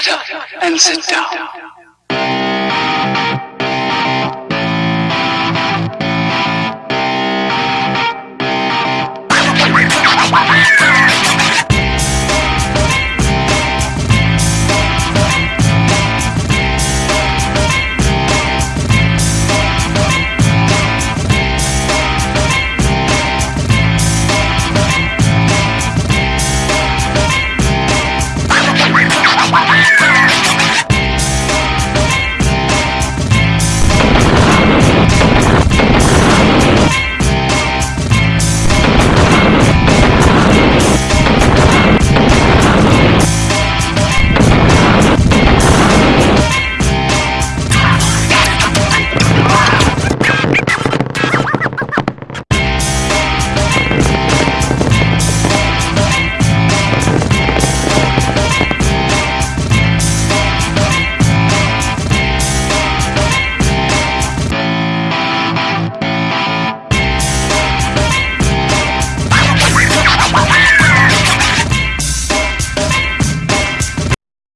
Shut up and sit down.